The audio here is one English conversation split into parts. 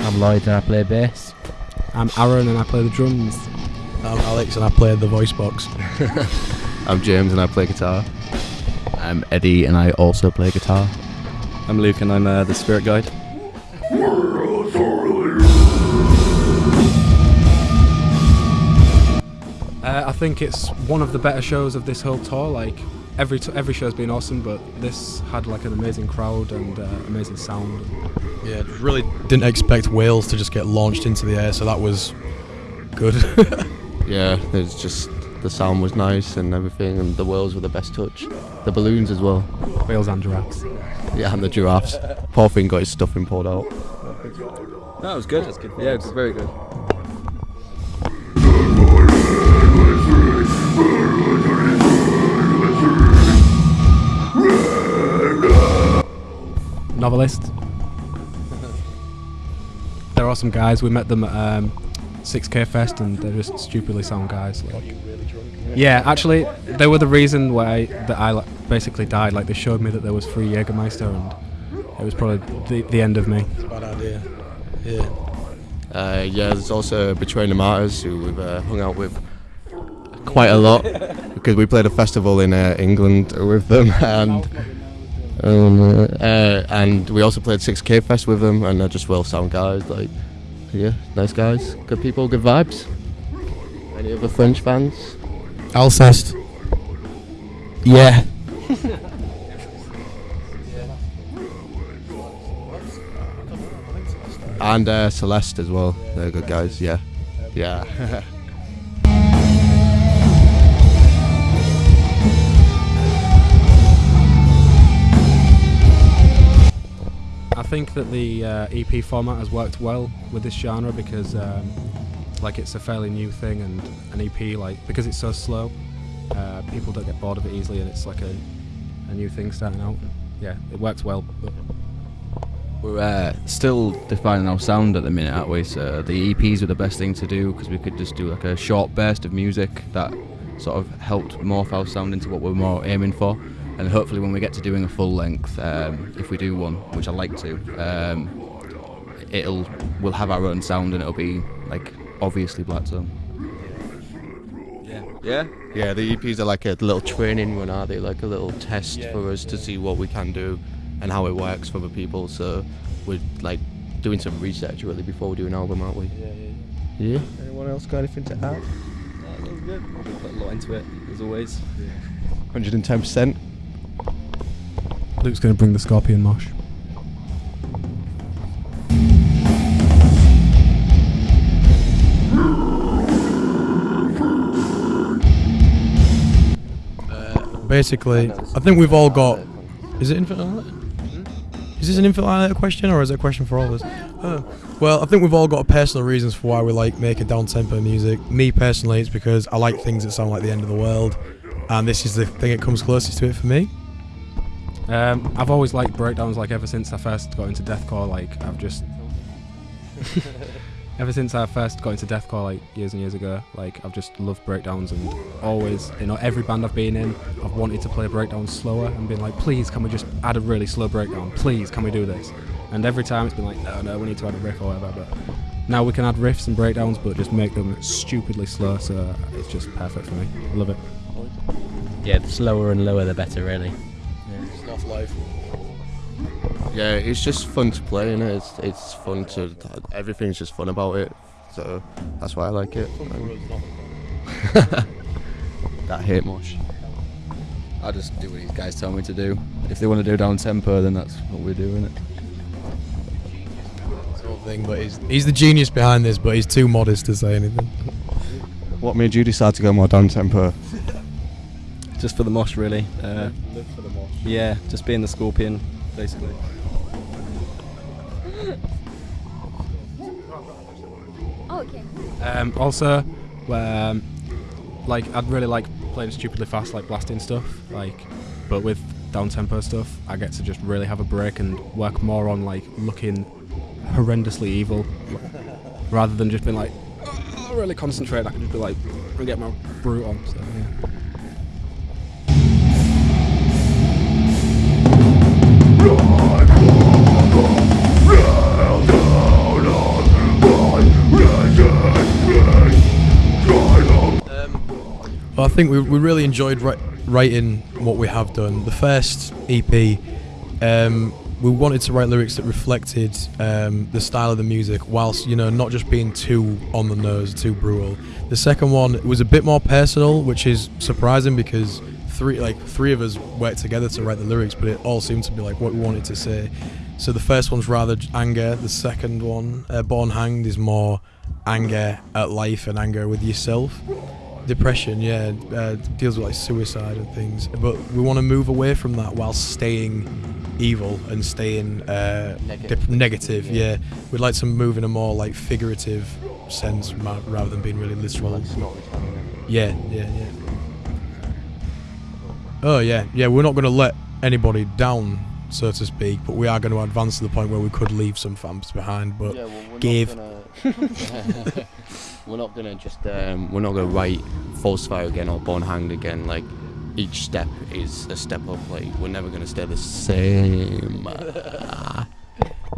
I'm Lloyd and I play bass. I'm Aaron and I play the drums. I'm Alex and I play the voice box. I'm James and I play guitar. I'm Eddie and I also play guitar. I'm Luke and I'm uh, the spirit guide. Uh, I think it's one of the better shows of this whole tour. Like every t- every show's been awesome, but this had like an amazing crowd and uh, amazing sound. Yeah, really didn't expect whales to just get launched into the air, so that was good. Yeah, there's just the sound was nice and everything, and the whales were the best touch. The balloons as well. Whales and giraffes. Yeah, and the giraffes. Poor thing got his stuffing pulled out. No, it was good. good. Yeah, it was very good. Novelist. They're awesome guys. We met them at um, 6K Fest and they're just stupidly sound guys. Like, yeah, actually, they were the reason why that I like, basically died. Like they showed me that there was free Jägermeister and it was probably the, the end of me. It's a bad idea. Yeah. Uh, yeah, there's also Betraying the Martyrs, who we've uh, hung out with quite a lot because we played a festival in uh, England with them, and um, uh, and we also played 6K Fest with them, and they're just well sound guys. Like, yeah, nice guys, good people, good vibes. Any other French fans? Alcest. Yeah. And uh, Celeste as well. They're good guys. Yeah, yeah. I think that the uh, EP format has worked well with this genre because, um, like, it's a fairly new thing, and an EP, like, because it's so slow, uh, people don't get bored of it easily, and it's like a, a new thing starting out. Yeah, it works well. We're uh, still defining our sound at the minute, aren't we? So the EPs were the best thing to do because we could just do like a short burst of music that sort of helped morph our sound into what we're more aiming for. And hopefully, when we get to doing a full length, um, if we do one, which I like to, um, it'll we'll have our own sound and it'll be like obviously Black Tongue. Yeah? Yeah, Yeah. the EPs are like a little training run, are they? Like a little test for us to see what we can do and how it works for the people. So we're like doing some research really before we do an album, aren't we? Yeah, yeah. Yeah. Anyone else got anything to add? That was good. We put a lot into it, as always. 110%. Luke's going to bring the Scorpion Mosh. Uh, basically, I think we've all got. Is it infinite? Uh, is this an infinite uh, question or is it a question for all of us? Oh. Well, I think we've all got personal reasons for why we like making down tempo music. Me personally, it's because I like things that sound like the end of the world, and this is the thing that comes closest to it for me. Um, I've always liked breakdowns, like ever since I first got into deathcore. Like I've just, ever since I first got into deathcore, like years and years ago, like I've just loved breakdowns and always, you know, every band I've been in, I've wanted to play breakdowns slower and been like, please, can we just add a really slow breakdown? Please, can we do this? And every time it's been like, no, no, we need to add a riff or whatever. But now we can add riffs and breakdowns, but just make them stupidly slow. So it's just perfect for me. I love it. Yeah, the slower and lower the better, really. Snuff life. Yeah, it's just fun to play, and it? it's it's fun to everything's just fun about it. So that's why I like it. Um, that hate much. I just do what these guys tell me to do. If they want to do down tempo, then that's what we're doing. It. Sort of thing, but he's he's the genius behind this, but he's too modest to say anything. What made you decide to go more down tempo? Just for the mosh, really. Uh, yeah, just being the scorpion, basically. Oh, okay. Um, also, um, like I'd really like playing stupidly fast, like blasting stuff. Like, but with down tempo stuff, I get to just really have a break and work more on like looking horrendously evil, rather than just being like really concentrate. I can just be like, and get my brute on. So yeah. I think we, we really enjoyed ri- writing what we have done. The first EP, um, we wanted to write lyrics that reflected um, the style of the music, whilst you know not just being too on the nose, too brutal. The second one was a bit more personal, which is surprising because three like three of us worked together to write the lyrics, but it all seemed to be like what we wanted to say. So the first one's rather anger. The second one, uh, Born Hanged, is more anger at life and anger with yourself depression yeah uh, deals with like suicide and things. But we want to move away from that while staying evil and staying uh, dep- negative yeah. we'd like to move in a more like figurative sense ma- rather than being really literal. Yeah yeah yeah. Oh yeah yeah we're not going to let anybody down so to speak but we are going to advance to the point where we could leave some fans behind but give. we're not gonna just um, we're not gonna write Falsifier again or born hanged again like each step is a step up like we're never gonna stay the same.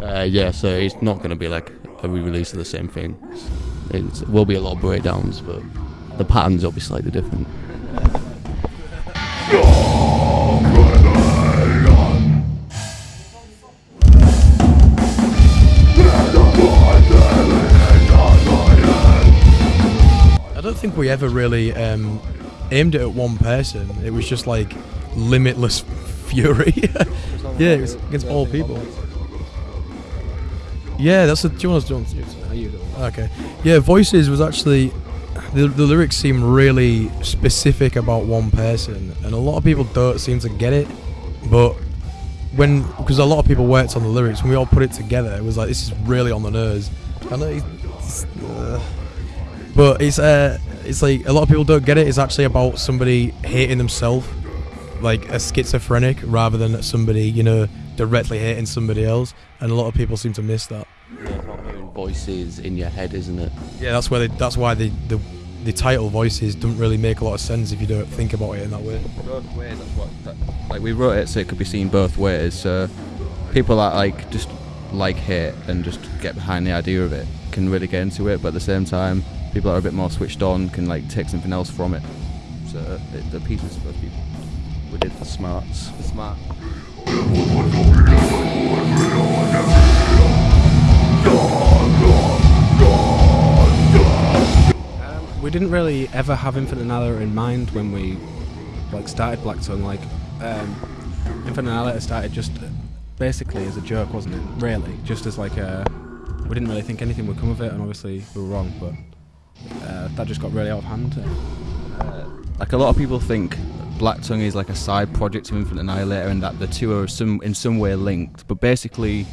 Uh, yeah so it's not gonna be like a re-release of the same thing. It's, it will be a lot of breakdowns but the patterns will be slightly different don't think we ever really um, aimed it at one person. It was just like limitless fury. yeah, it was against all people. Yeah, that's the. Do you want to? Okay. Yeah, voices was actually the the lyrics seem really specific about one person, and a lot of people don't seem to get it. But when because a lot of people worked on the lyrics, when we all put it together, it was like this is really on the. I know. Uh, but it's uh it's like a lot of people don't get it it's actually about somebody hating themselves like a schizophrenic rather than somebody you know directly hating somebody else and a lot of people seem to miss that yeah, not hearing voices in your head isn't it yeah that's why they that's why the the the title voices don't really make a lot of sense if you don't think about it in that way both ways. That's what. That, like we wrote it so it could be seen both ways. So people that like just like hate and just get behind the idea of it can really get into it, but at the same time, people that are a bit more switched on can like take something else from it. So it, the piece is for both people. we did the smarts The smart. we didn't really ever have Infinite Annihilator in mind when we like started Black Tongue. Like, um, Infinite Annihilator started just uh, basically as a joke, wasn't it? Really, just as like a. We didn't really think anything would come of it, and obviously we were wrong. But uh, that just got really out of hand. Like a lot of people think Black Tongue is like a side project to Infinite Annihilator and that the two are some in some way linked. But basically,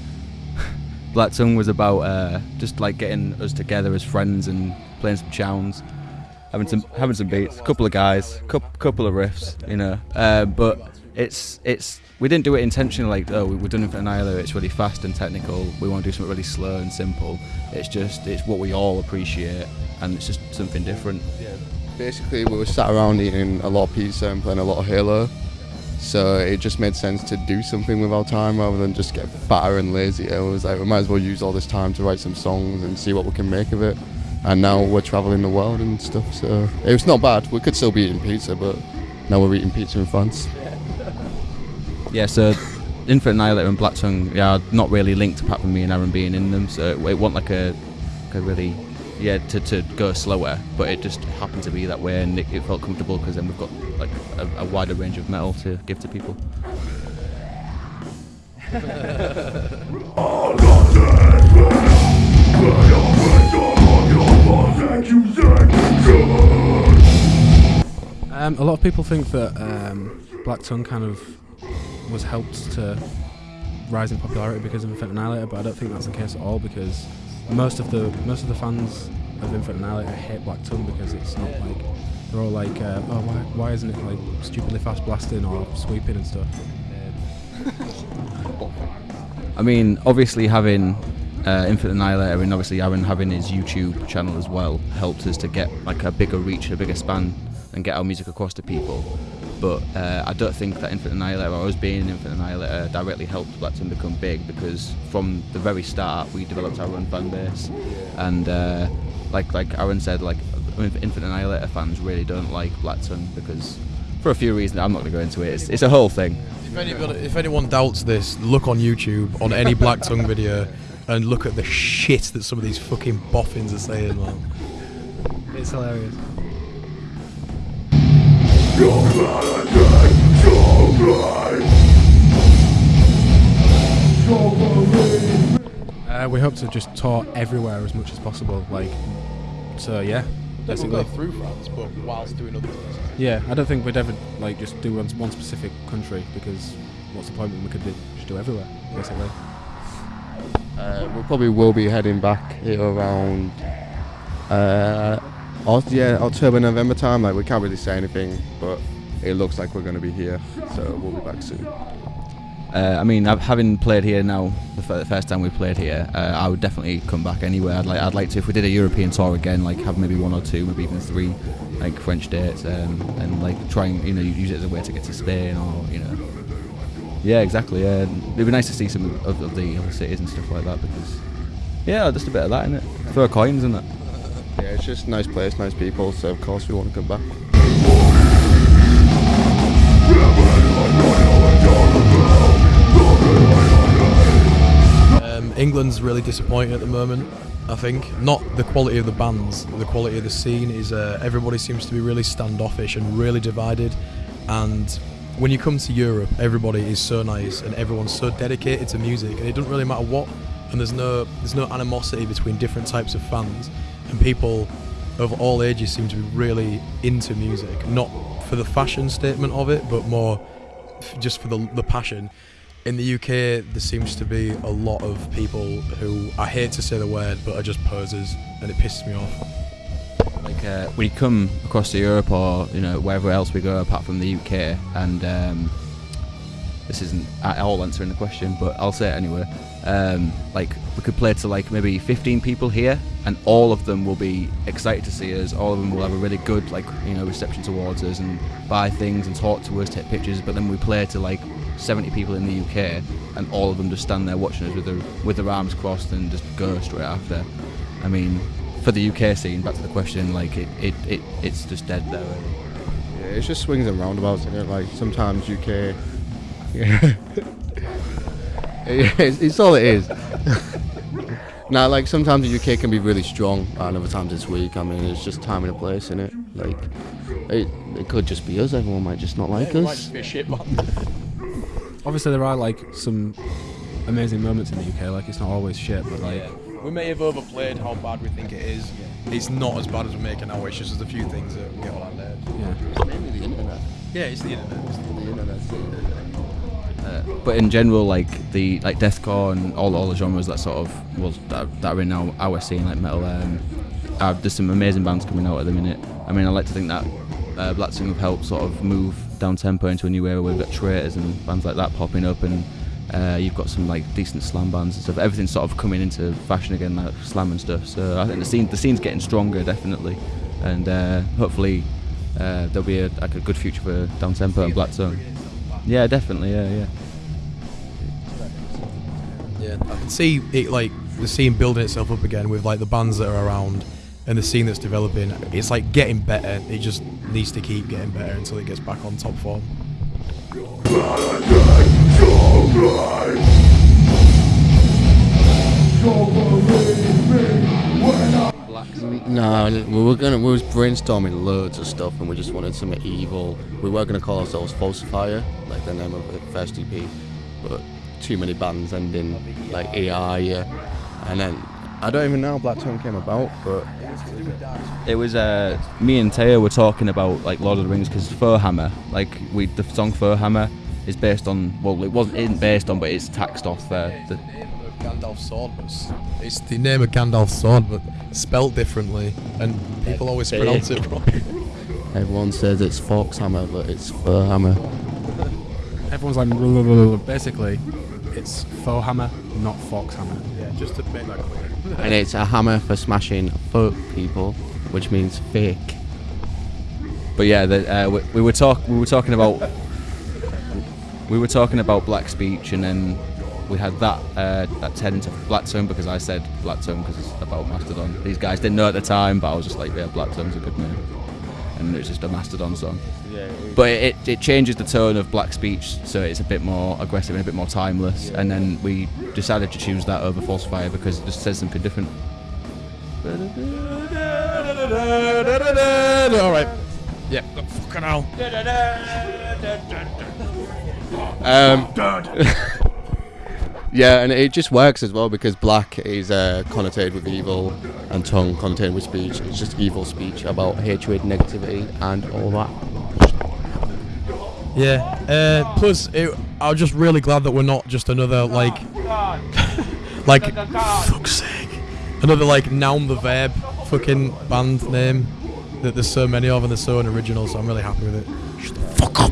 Black Tongue was about uh, just like getting us together as friends and playing some chowns, having some having some beats, a couple of guys, couple, couple of riffs, you know. Uh, but it's it's we didn't do it intentionally like oh we're doing Infinite Annihilator. It's really fast and technical. We want to do something really slow and simple. It's just it's what we all appreciate and it's just something different. Yeah basically we were sat around eating a lot of pizza and playing a lot of Halo. So it just made sense to do something with our time rather than just get fatter and lazy It was like we might as well use all this time to write some songs and see what we can make of it. And now we're traveling the world and stuff. So it was not bad. We could still be eating pizza, but now we're eating pizza in France. Yeah, so Infinite Annihilator and Black Tongue, yeah, are not really linked apart from me and Aaron being in them. So it, it wasn't like a, like a really, yeah, to, to go slower, but it just happened to be that way and it, it felt comfortable because then we've got like a, a wider range of metal to give to people. Um, a lot of people think that um, Black Tongue kind of was helped to rise in popularity because of Infinite Annihilator, but I don't think that's the case at all because most of the most of the fans of Infinite Annihilator hate Black Tongue because it's not like they're all like, uh, oh, why, why isn't it like stupidly fast blasting or sweeping and stuff? I mean, obviously having uh, Infinite Annihilator and obviously Aaron having his YouTube channel as well helped us to get like a bigger reach, a bigger span, and get our music across to people. But uh, I don't think that Infinite Annihilator or us being in Infinite Annihilator directly helped Black Blackton become big because from the very start we developed our own fan base, and uh, like like Aaron said, like Infinite Annihilator fans really don't like Black Blackton because for a few reasons I'm not going to go into it. It's, it's a whole thing. If, anybody, if anyone doubts this, look on YouTube on any Black Tongue video and look at the shit that some of these fucking boffins are saying, man. It's hilarious. Uh, we hope to just tour everywhere as much as possible. Like, so yeah, basically. through France, but whilst doing other things. Yeah, I don't think we'd ever like just do one, one specific country because what's the point when we could do, just do everywhere, basically. Uh, we probably will be heading back here around uh, Oct- yeah, October, November time. Like we can't really say anything, but it looks like we're going to be here, so we'll be back soon. Uh, I mean, having played here now, the, first time we played here, uh, I would definitely come back anywhere. I'd like, I'd like to, if we did a European tour again, like have maybe one or two, maybe even three, like French dates, um, and like try and you know use it as a way to get to Spain or you know. Yeah, exactly. Yeah, it'd be nice to see some of, of the other cities and stuff like that because, yeah, just a bit of that in it. Throw coins in it. It's just a nice place, nice people, so of course we want to come back. Um, England's really disappointing at the moment. I think not the quality of the bands, the quality of the scene is. Uh, everybody seems to be really standoffish and really divided. And when you come to Europe, everybody is so nice and everyone's so dedicated to music, and it doesn't really matter what. And there's no there's no animosity between different types of fans, and people of all ages seem to be really into music, not for the fashion statement of it, but more just for the the passion. In the UK, there seems to be a lot of people who I hate to say the word, but are just posers, and it pisses me off. Like uh, come across to Europe or you know wherever else we go apart from the UK, and um, this isn't at all answering the question, but I'll say it anyway. Um, like we could play to like maybe 15 people here, and all of them will be excited to see us. All of them will have a really good like you know reception towards us and buy things and talk to us, take pictures. But then we play to like 70 people in the UK, and all of them just stand there watching us with their with their arms crossed and just go straight after. I mean, for the UK scene, back to the question, like it, it, it it's just dead there. Really. Yeah, it's just swings and roundabouts, is it? Like sometimes UK. Yeah. Yeah, it's, it's all it is. now, like sometimes the UK can be really strong, and other times it's weak. I mean, it's just time and a place, isn't it? Like, it, it could just be us. Everyone might just not like us. Obviously, there are like some amazing moments in the UK. Like it's not always shit, but like We may have overplayed how bad we think it is. It's not as bad as we're making out. It's just there's a few things that get on our nerves. yeah. Maybe the internet. Yeah, it's the internet. It's The internet. Uh, but in general, like the like deathcore and all all the genres that sort of well that, that are in our, our scene, like metal. Um, uh, there's some amazing bands coming out at the minute. I mean, I like to think that uh, Black Tongue have helped sort of move down tempo into a new era. We've got Traitors and bands like that popping up, and uh, you've got some like decent slam bands and stuff. Everything's sort of coming into fashion again, like slam and stuff. So I think the scene the scene's getting stronger, definitely, and uh, hopefully uh, there'll be a, like a good future for down tempo and Black Tongue. Yeah, definitely. Yeah, yeah. Yeah, I can see it like the scene building itself up again with like the bands that are around and the scene that's developing. It's like getting better. It just needs to keep getting better until it gets back on top form. No, we were gonna we was brainstorming loads of stuff, and we just wanted something evil. We were gonna call ourselves Falsifier, like the name of the first EP, but too many bands ending like AI, yeah. And then I don't even know how Black Tongue came about, but It was uh, me and Teo were talking about like Lord of the Rings because Fur Hammer, like we the song Fur Hammer, is based on well it wasn't isn't based on but it's taxed off uh, the Gandalf's sword, but it's the name of Gandalf's sword, but spelt differently, and people always pronounce it. it wrong. everyone says it's Foxhammer, but it's Furhammer. Everyone's like basically it's faux hammer, not fox hammer. Yeah. Just to make that clear. and it's a hammer for smashing folk people, which means fake. But yeah, the, uh, we, we were talk we were talking about we were talking about black speech, and then we had that uh, that turned into Black Tongue because I said Black Tongue because it's about Mastodon. These guys didn't know at the time, but I was just like, yeah, Black Tongue's a good name, and it's just a Mastodon song. But it, it changes the tone of black speech, so it's a bit more aggressive and a bit more timeless. And then we decided to choose that over Falsifier because it just says something different. All right. Yeah. Fucking hell. Um, yeah, and it just works as well because black is uh, connotated with evil and tongue connotated with speech. It's just evil speech about hatred, negativity, and all that. Yeah. Uh, plus, it, I'm just really glad that we're not just another like, like, fuck's sake, another like noun the verb fucking band name that there's so many of and they're so unoriginal. So I'm really happy with it. Shut the fuck up.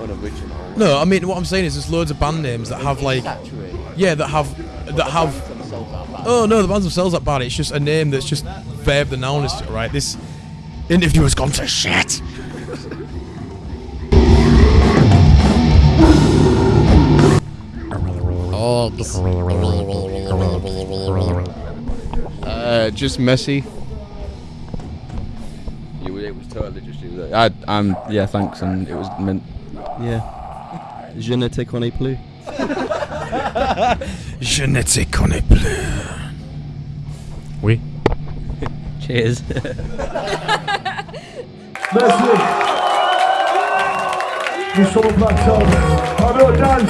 Unoriginal. No, I mean what I'm saying is there's loads of band names that have like, yeah, that have that have. Oh no, the bands themselves aren't bad. It's just a name that's just verb the noun is right. This interview has gone to shit. Uh, just messy. You, it was totally just you. I, I'm yeah, thanks, and it was meant. Yeah. Je ne te connais plus. Je ne te connais plus. Oui. Cheers. Merci. Nous sommes au plateau. Bravo, Dan.